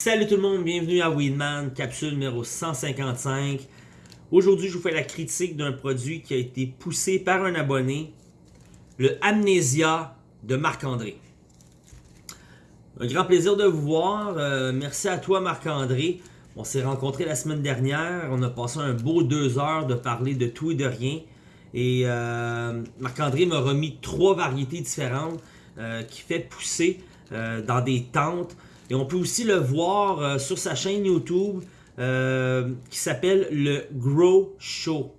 Salut tout le monde, bienvenue à Weedman, capsule numéro 155. Aujourd'hui, je vous fais la critique d'un produit qui a été poussé par un abonné, le Amnesia de Marc-André. Un grand plaisir de vous voir. Euh, merci à toi Marc-André. On s'est rencontrés la semaine dernière. On a passé un beau deux heures de parler de tout et de rien. Et euh, Marc-André m'a remis trois variétés différentes euh, qui fait pousser dans des tentes et on peut aussi le voir euh, sur sa chaîne YouTube euh, qui s'appelle le Grow Show.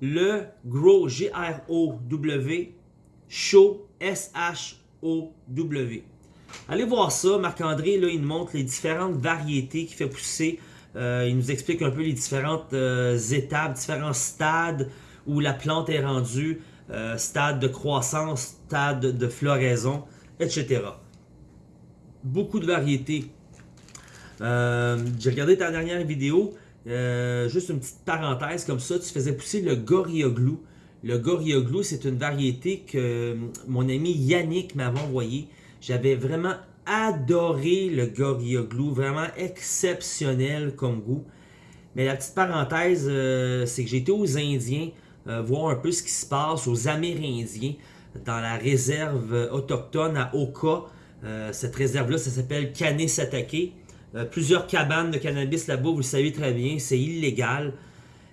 Le Grow, G-R-O-W, Show, S-H-O-W. Allez voir ça, Marc-André, là, il nous montre les différentes variétés qu'il fait pousser. Euh, il nous explique un peu les différentes étapes, différents stades où la plante est rendue, stade de croissance, stade de floraison, etc beaucoup de variétés. Euh, j'ai regardé ta dernière vidéo, euh, juste une petite parenthèse comme ça, tu faisais pousser le Gorilla Glue. Le Gorilla Glue, c'est une variété que mon ami Yannick m'avait envoyé. J'avais vraiment adoré le Gorilla Glue, vraiment exceptionnel comme goût. Mais la petite parenthèse, euh, c'est que j'étais aux Indiens, voir un peu ce qui se passe aux Amérindiens, dans la réserve autochtone à Oka. Euh, cette réserve-là, ça s'appelle Canet-Satake. Euh, plusieurs cabanes de cannabis là-bas, vous le savez très bien, c'est illégal.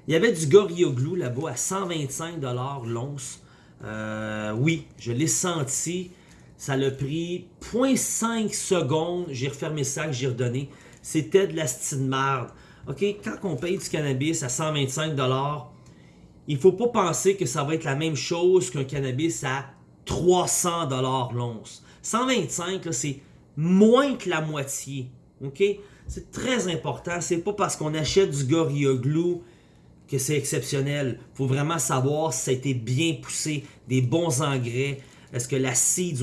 Il y avait du Gorilla Glue là-bas à 125$ l'once. Euh, oui, je l'ai senti. Ça l'a pris 0.5 secondes. J'ai refermé ça, j'ai redonné. C'était de la style marde. OK, quand on paye du cannabis à 125$, il faut pas penser que ça va être la même chose qu'un cannabis à 300$ l'once. 125, c'est moins que la moitié. OK? C'est très important. C'est pas parce qu'on achète du Gorilla Glue que c'est exceptionnel. Faut vraiment savoir si ça a été bien poussé, des bons engrais. Est-ce que la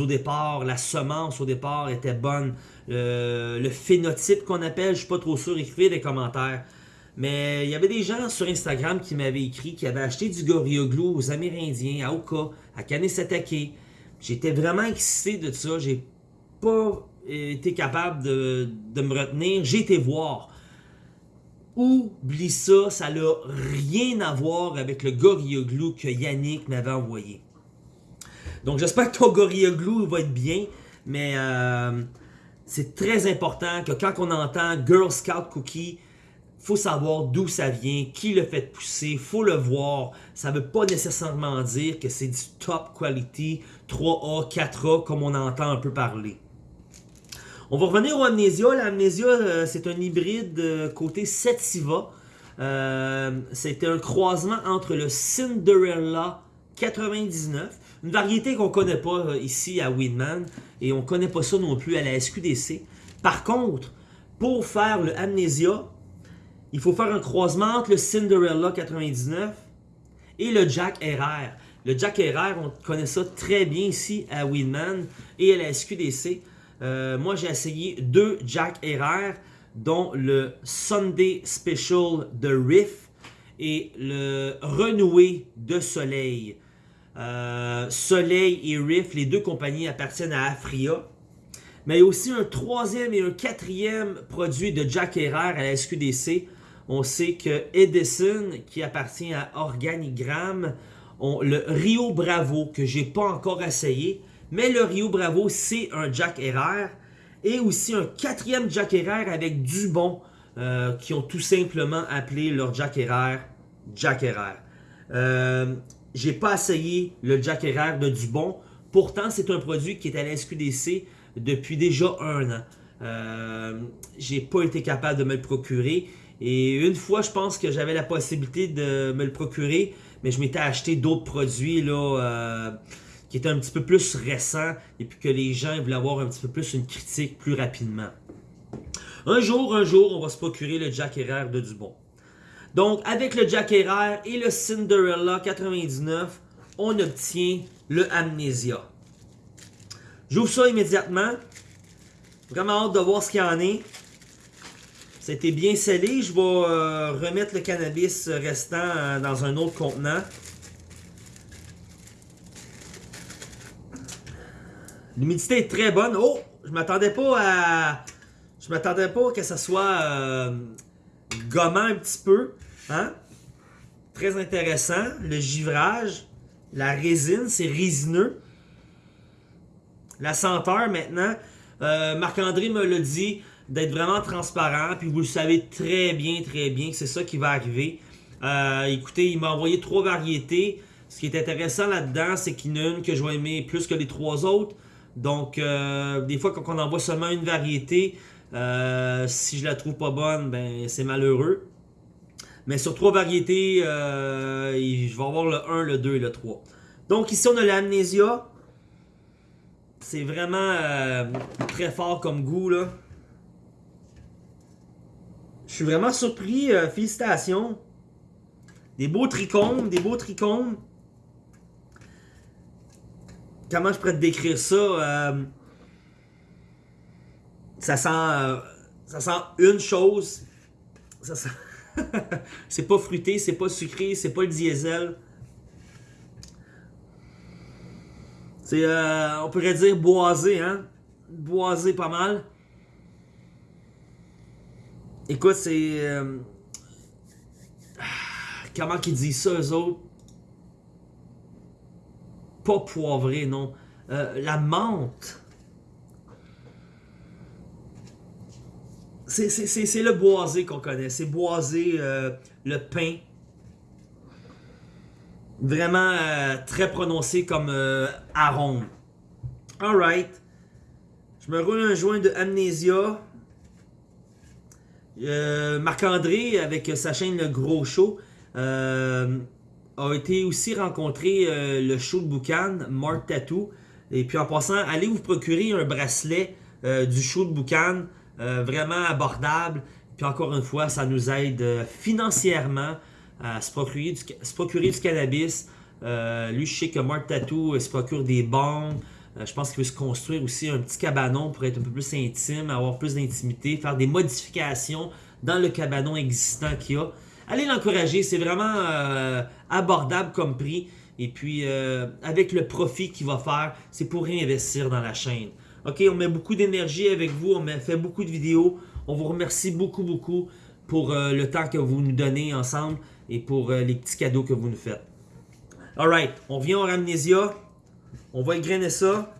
au départ, la semence au départ était bonne? le phénotype qu'on appelle, je suis pas trop sûr, écrivez des commentaires. Mais il y avait des gens sur Instagram qui m'avaient écrit qui avaient acheté du Gorilla Glue aux Amérindiens, à Oka, à Kanesatake, J'étais vraiment excité de ça. J'ai pas été capable de, me retenir. J'ai été voir. Oublie ça, ça n'a rien à voir avec le Gorilla Glue que Yannick m'avait envoyé. Donc j'espère que ton Gorilla Glue va être bien, mais euh, c'est très important que quand on entend Girl Scout Cookie, faut savoir d'où ça vient, qui le fait pousser, faut le voir. Ça veut pas nécessairement dire que c'est du top quality, 3A, 4A, comme on entend un peu parler. On va revenir au Amnesia. L'Amnesia, euh, c'est un hybride euh, côté Sativa. Euh, C'était un croisement entre le Cinderella 99, une variété qu'on connaît pas ici à Winman, et on connaît pas ça non plus à la SQDC. Par contre, pour faire le Amnesia, il faut faire un croisement entre le Cinderella 99 et le Jack RR. Le Jack RR, on connaît ça très bien ici à Winman et à la SQDC. Euh, moi, j'ai essayé deux Jack RR, dont le Sunday Special de Riff et le Renoué de Soleil. Euh, Soleil et Riff, les deux compagnies appartiennent à Afria. Mais il y a aussi un troisième et un quatrième produit de Jack RR à la SQDC. On sait que Edison, qui appartient à Organigramme, ont le Rio Bravo, que j'ai pas encore essayé. Mais le Rio Bravo, c'est un Jack Herrera. Et aussi un quatrième Jack Herrera avec Dubon, euh, qui ont tout simplement appelé leur Jack Herrera Jack Herrera. Euh, j'ai pas essayé le Jack Herrera de Dubon. Pourtant, c'est un produit qui est à la SQDC depuis déjà un an. Euh, j'ai pas été capable de me le procurer. Et une fois, je pense que j'avais la possibilité de me le procurer, mais je m'étais acheté d'autres produits là, euh, qui étaient un petit peu plus récents et puis que les gens voulaient avoir un petit peu plus une critique plus rapidement. Un jour, un jour, on va se procurer le Jack Herrera de Dubon. Donc, avec le Jack Herrera et le Cinderella 99, on obtient le Amnesia. J'ouvre ça immédiatement. Vraiment hâte de voir ce qu'il y en est. C'était bien scellé. Je vais euh, remettre le cannabis restant euh, dans un autre contenant. L'humidité est très bonne. Oh! Je m'attendais pas à... Je m'attendais pas que ça soit euh, gommant un petit peu. Hein? Très intéressant. Le givrage, la résine, c'est résineux. La senteur maintenant, euh, Marc-André me l'a dit d'être vraiment transparent. Puis vous le savez très bien, très bien que c'est ça qui va arriver. Euh, écoutez, il m'a envoyé trois variétés. Ce qui est intéressant là-dedans, c'est qu'il y en a une que je vais aimer plus que les trois autres. Donc, euh, des fois, quand on envoie seulement une variété, si je la trouve pas bonne, ben c'est malheureux. Mais sur trois variétés, je vais avoir le 1, le 2 et le 3. Donc ici, on a l'amnésia. C'est vraiment euh, très fort comme goût, là. Je suis vraiment surpris. Euh, félicitations. Des beaux trichomes, des beaux trichomes. Comment je pourrais te décrire ça? Euh, ça sent... ça sent une chose. Ça sent... c'est pas fruité, c'est pas sucré, c'est pas le diesel. C'est, euh, on pourrait dire boisé, hein? Boisé pas mal. Écoute, c'est... Euh, comment qu'ils disent ça, eux autres? Pas poivré, non. Euh, la menthe. C'est le boisé qu'on connaît. C'est boisé, le pain. Vraiment euh, très prononcé comme euh, arôme. Alright. Je me roule un joint de Amnesia. Euh, Marc-André, avec sa chaîne Le Gros Show, a été aussi rencontré le show de Boucan, Mark Tattoo. Et puis en passant, allez vous procurer un bracelet du show de Boucan, vraiment abordable. Puis encore une fois, ça nous aide financièrement à se procurer du, se procurer du cannabis. Euh, lui, je sais que Mark Tattoo se procure des banques. Euh, je pense qu'il veut se construire aussi un petit cabanon pour être un peu plus intime, avoir plus d'intimité, faire des modifications dans le cabanon existant qu'il a. Allez l'encourager, c'est vraiment euh, abordable comme prix. Et puis, avec le profit qu'il va faire, c'est pour réinvestir dans la chaîne. Ok, on met beaucoup d'énergie avec vous, on fait beaucoup de vidéos. On vous remercie beaucoup, beaucoup pour le temps que vous nous donnez ensemble et pour euh, les petits cadeaux que vous nous faites. Alright, on vient au Amnesia. On va égrainer ça.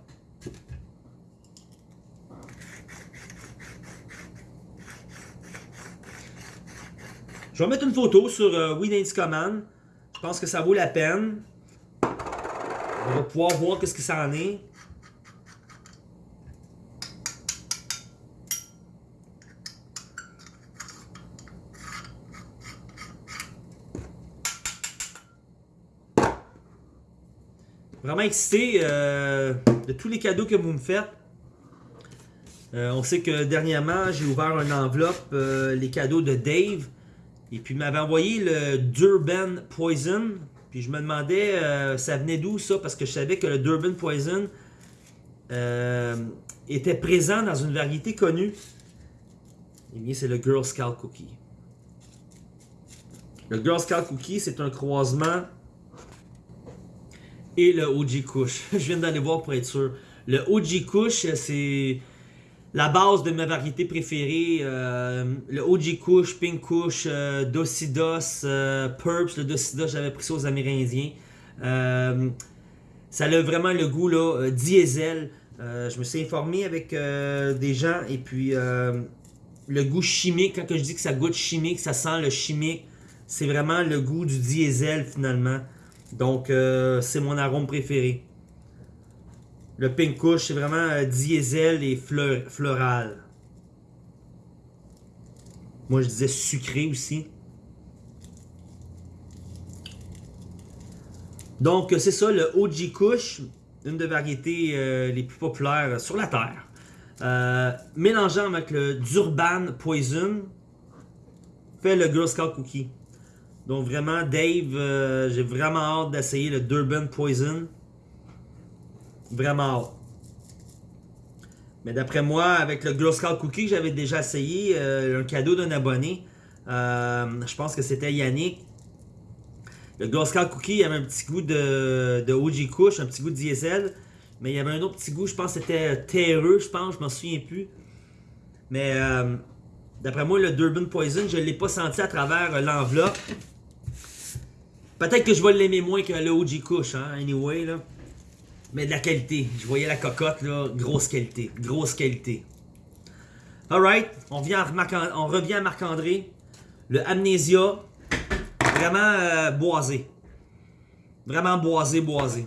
Je vais mettre une photo sur euh, Command. Je pense que ça vaut la peine. On va pouvoir voir qu'est-ce que ça en est. Vraiment excité euh, de tous les cadeaux que vous me faites. Euh, on sait que dernièrement, j'ai ouvert une enveloppe, euh, les cadeaux de Dave. Et puis, il m'avait envoyé le Durban Poison. Puis, je me demandais, ça venait d'où ça? Parce que je savais que le Durban Poison était présent dans une variété connue. Eh bien, c'est le Girl Scout Cookie. Le Girl Scout Cookie, c'est un croisement et le OG Kush. Je viens d'aller voir pour être sûr. Le OG Kush, c'est la base de ma variété préférée. Euh, le OG Kush, Pink Kush, euh, Docidos, euh, Purps. Le Docidos, j'avais pris ça aux Amérindiens. ça a vraiment le goût là, diesel. je me suis informé avec des gens et puis le goût chimique, quand je dis que ça goûte chimique, ça sent le chimique, c'est vraiment le goût du diesel finalement. Donc, euh, c'est mon arôme préféré. Le Pink Kush, c'est vraiment euh, diesel et floral. Moi, je disais sucré aussi. Donc, c'est ça, le OG Kush, une des variétés euh, les plus populaires sur la Terre. mélangeant avec le Durban Poison, fait le Girl Scout Cookie. Donc vraiment, Dave, euh, j'ai vraiment hâte d'essayer le Durban Poison. Vraiment hâte. Mais d'après moi, avec le Glow Scout Cookie, j'avais déjà essayé euh, un cadeau d'un abonné. Euh, je pense que c'était Yannick. Le Glow Scout Cookie, il y avait un petit goût de, de OG Kush, un petit goût de diesel. Mais il y avait un autre petit goût, je pense que c'était terreux, je pense, je m'en souviens plus. Mais d'après moi, le Durban Poison, je ne l'ai pas senti à travers l'enveloppe. Peut-être que je vais l'aimer moins que le OG Kush, hein, anyway, là. Mais de la qualité. Je voyais la cocotte, là, grosse qualité. Grosse qualité. Alright, on, on revient à Marc-André. Le Amnesia, vraiment euh, boisé. Vraiment boisé, boisé.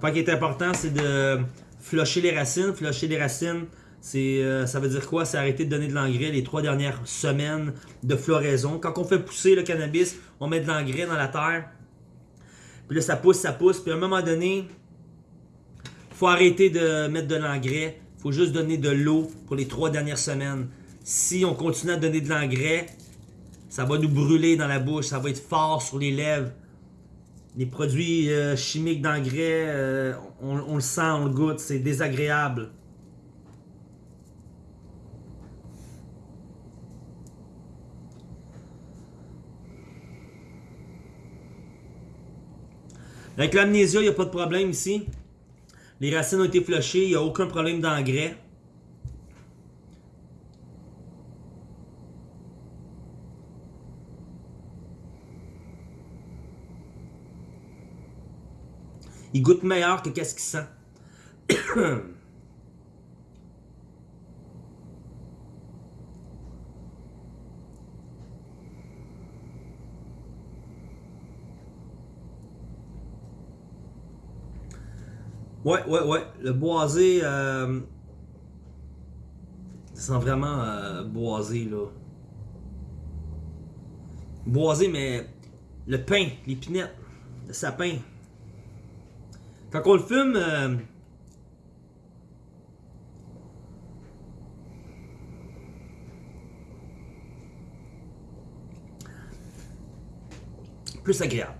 Point qui est important, c'est de flusher les racines. Flusher les racines, c'est, euh, ça veut dire quoi? C'est arrêter de donner de l'engrais les trois dernières semaines de floraison. Quand on fait pousser le cannabis, on met de l'engrais dans la terre. Puis là, ça pousse, ça pousse. Puis à un moment donné, faut arrêter de mettre de l'engrais. Faut juste donner de l'eau pour les trois dernières semaines. Si on continue à donner de l'engrais, ça va nous brûler dans la bouche. Ça va être fort sur les lèvres les produits euh, chimiques d'engrais, euh, on, le sent, on le goûte, c'est désagréable. Avec l'amnésia, il n'y a pas de problème ici. Les racines ont été flushées, il n'y a aucun problème d'engrais. Il goûte meilleur que qu'est-ce qu'il sent. Ouais, ouais, ouais. Le boisé, euh, ça sent vraiment euh, boisé, là. Boisé, mais le pain, l'épinette, le sapin. Quand on le fume, euh, plus agréable.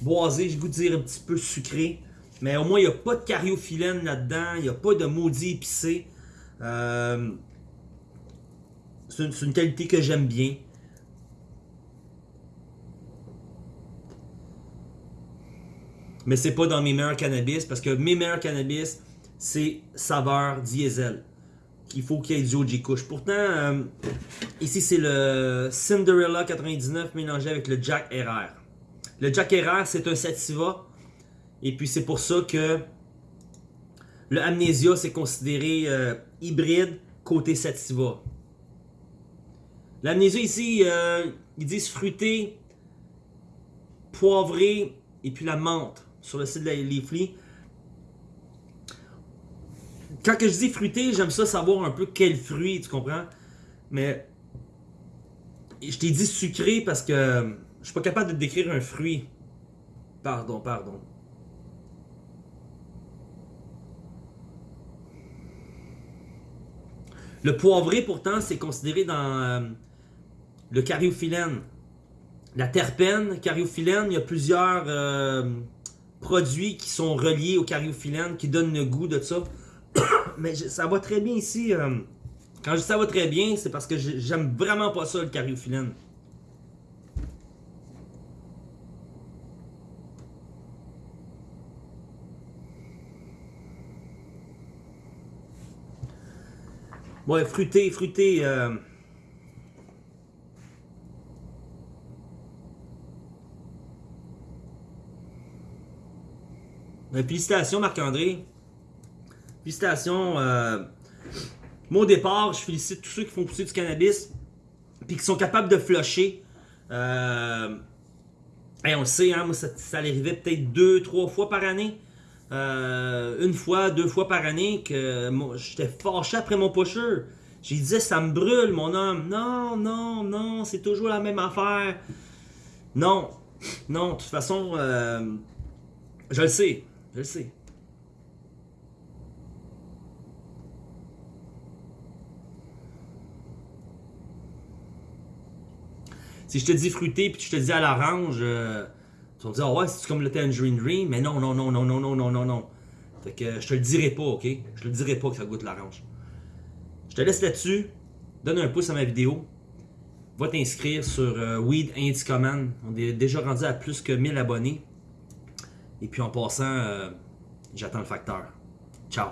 Boisé, je goûte dire un petit peu sucré. Mais au moins, il n'y a pas de cariophyllène là-dedans. Il n'y a pas de maudit épicé. Euh, c'est une, qualité que j'aime bien. Mais c'est pas dans mes meilleurs cannabis parce que mes meilleurs cannabis, c'est saveur diesel. Il faut qu'il y ait du OG Kush. Pourtant, euh, ici c'est le Cinderella 99 mélangé avec le Jack RR. Le Jack RR, c'est un sativa. Et puis c'est pour ça que le Amnesia, c'est considéré euh, hybride côté sativa. L'Amnesia ici, euh, ils disent fruité, poivré et puis la menthe sur le site de Leafly. Quand que je dis fruité, j'aime ça savoir un peu quel fruit, tu comprends? Mais je t'ai dit sucré parce que je suis pas capable de décrire un fruit. Pardon, pardon. Le poivré, pourtant, c'est considéré dans euh, le cariophyllène. La terpène, cariophyllène, il y a plusieurs euh, produits qui sont reliés au cariophyllène, qui donnent le goût de ça. Mais ça va très bien ici. Euh, quand je dis ça va très bien, c'est parce que j'aime vraiment pas ça, le cariophyllène. Ouais, fruité, fruité. Euh, félicitations Marc-André. Félicitations. Euh... Moi au départ, je félicite tous ceux qui font pousser du cannabis puis qui sont capables de flusher. Euh... on le sait, hein, moi ça, ça arrivait peut-être deux, trois fois par année. Euh, une fois, deux fois par année que j'étais fâché après mon pusher. J'ai dit ça me brûle mon homme. Non, non, non, c'est toujours la même affaire. Non, non, de toute façon, euh, je le sais. Je le sais. Si je te dis fruité puis je te dis à l'orange, euh, tu vas me dire, oh ouais, c'est comme le Tangerine Dream, mais non, non, non, non, non, non, non, non, non. Fait que je te le dirai pas, ok? Je te le dirai pas que ça goûte l'orange. Je te laisse là-dessus. Donne un pouce à ma vidéo. Va t'inscrire sur euh, Weed Indie Command. On est déjà rendu à plus que 1000 abonnés. Et puis en passant, euh, j'attends le facteur. Ciao.